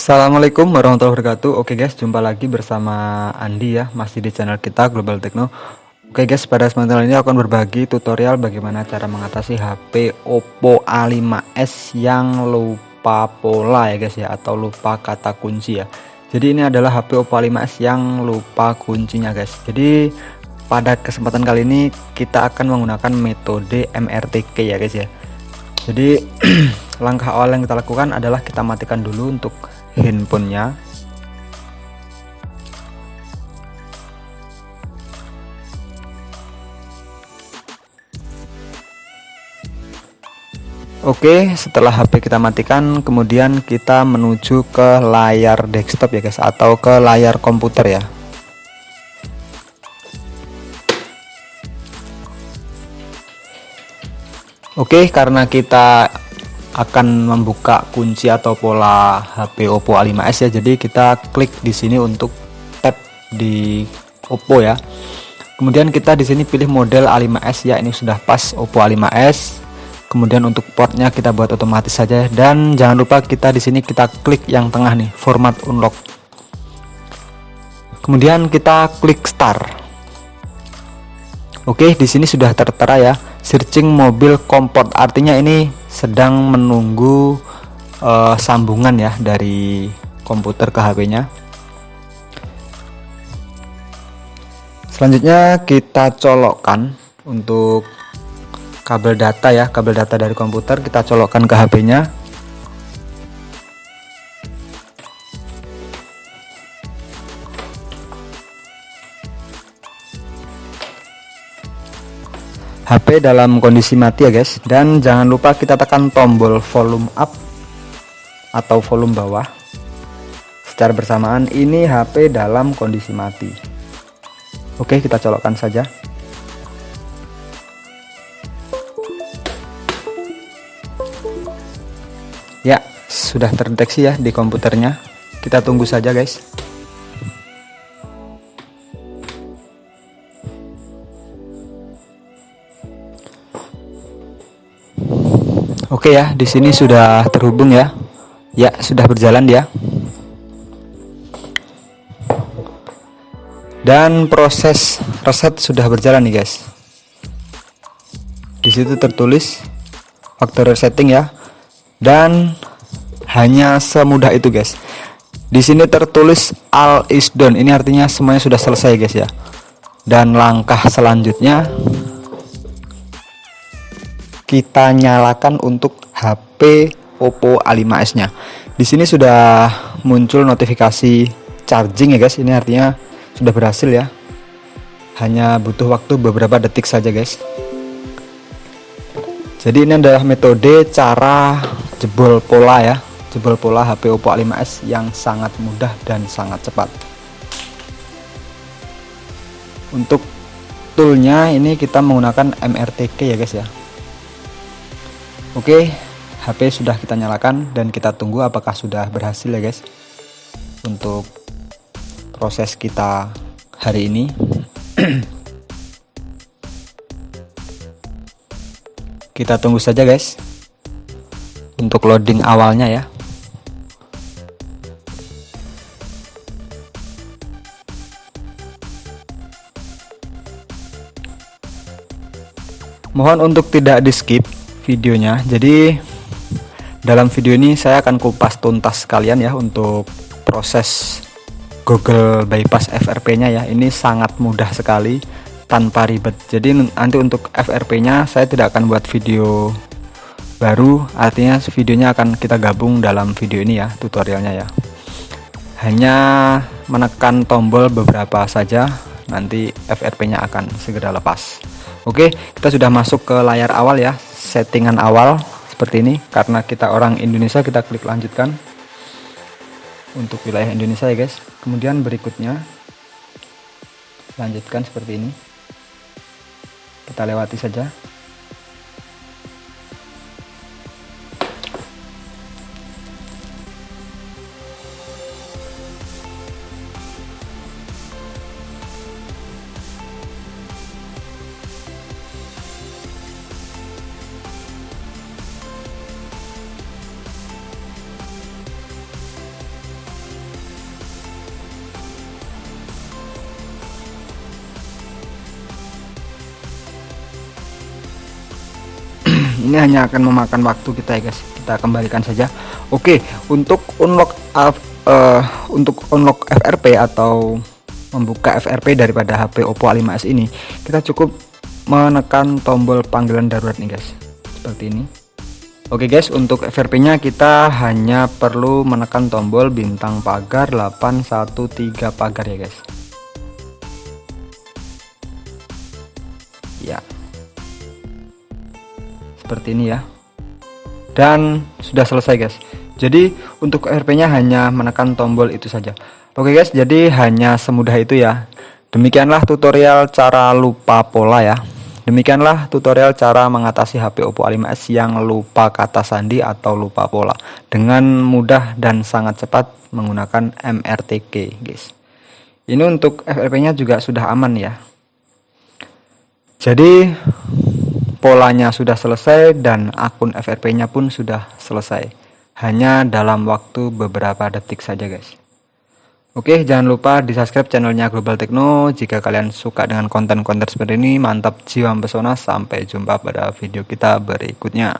Assalamualaikum warahmatullahi wabarakatuh. Oke guys jumpa lagi bersama Andi ya Masih di channel kita Global Techno. Oke guys pada kesempatan ini akan berbagi tutorial Bagaimana cara mengatasi HP Oppo A5s Yang lupa pola ya guys ya Atau lupa kata kunci ya. Jadi ini adalah HP Oppo A5s yang lupa kuncinya guys. Jadi pada kesempatan kali ini Kita akan menggunakan metode MRTK ya guys ya. Jadi langkah awal yang kita lakukan adalah kita matikan dulu untuk handphonenya. Oke setelah HP kita matikan kemudian kita menuju ke layar desktop ya guys atau ke layar komputer ya. Oke karena kita akan membuka kunci atau pola HP Oppo A5s ya. Jadi kita klik di sini untuk tap di Oppo ya. Kemudian kita di sini pilih model A5s ya. Ini sudah pas Oppo A5s. Kemudian untuk portnya kita buat otomatis saja dan jangan lupa kita di sini kita klik yang tengah nih format unlock. Kemudian kita klik start. Oke, di sini sudah tertera ya searching mobil komport artinya ini sedang menunggu uh, sambungan ya dari komputer ke HP-nya. Selanjutnya kita colokkan untuk kabel data ya, kabel data dari komputer kita colokkan ke HP-nya. HP dalam kondisi mati ya guys. Dan jangan lupa kita tekan tombol volume up atau volume bawah secara bersamaan. Ini HP dalam kondisi mati. Oke kita colokkan saja. Ya sudah terdeteksi ya di komputernya. Kita tunggu saja guys Oke ya, di sini sudah terhubung ya. Ya, sudah berjalan dia. Dan proses reset sudah berjalan nih, guys. Di situ tertulis faktor resetting ya. Dan hanya semudah itu, guys. Di sini tertulis all is done. Ini artinya semuanya sudah selesai, guys ya. Dan langkah selanjutnya kita nyalakan untuk HP Oppo A5s nya di sini sudah muncul notifikasi charging ya guys. Ini artinya sudah berhasil ya. Hanya butuh waktu beberapa detik saja guys. Jadi ini adalah metode cara jebol pola ya. Jebol pola HP Oppo A5s yang sangat mudah dan sangat cepat. Untuk toolnya ini kita menggunakan MRTK ya guys ya Oke, HP sudah kita nyalakan dan kita tunggu apakah sudah berhasil ya guys untuk proses kita hari ini. kita tunggu saja guys untuk loading awalnya ya. Mohon untuk tidak di skip videonya. Jadi dalam video ini saya akan kupas tuntas sekalian ya untuk proses Google bypass FRP nya ya. Ini sangat mudah sekali tanpa ribet. Jadi nanti untuk FRP nya saya tidak akan buat video baru. Artinya videonya akan kita gabung dalam video ini ya tutorialnya ya. Hanya menekan tombol beberapa saja nanti FRP nya akan segera lepas. Oke kita sudah masuk ke layar awal ya settingan awal seperti ini. Karena kita orang Indonesia kita klik lanjutkan untuk wilayah Indonesia ya guys. Kemudian berikutnya lanjutkan seperti ini. Kita lewati saja ini hanya akan memakan waktu kita ya guys. Kita kembalikan saja. Oke untuk unlock uh, untuk unlock FRP atau membuka FRP daripada HP Oppo A5s ini kita cukup menekan tombol panggilan darurat nih guys. Seperti ini. Oke guys untuk FRP nya kita hanya perlu menekan tombol bintang pagar 813 pagar ya guys seperti ini ya. Dan sudah selesai guys. Jadi untuk FRP nya hanya menekan tombol itu saja. Oke guys jadi hanya semudah itu ya. Demikianlah tutorial cara lupa pola ya. Demikianlah tutorial cara mengatasi HP Oppo A5s yang lupa kata sandi atau lupa pola dengan mudah dan sangat cepat menggunakan MRTK guys. Ini untuk FRP-nya juga sudah aman ya. Jadi polanya sudah selesai dan akun FRP-nya pun sudah selesai. Hanya dalam waktu beberapa detik saja guys. Oke, jangan lupa di subscribe channelnya Global Techno jika kalian suka dengan konten-konten seperti ini. Mantap jiwa pesona, sampai jumpa pada video kita berikutnya.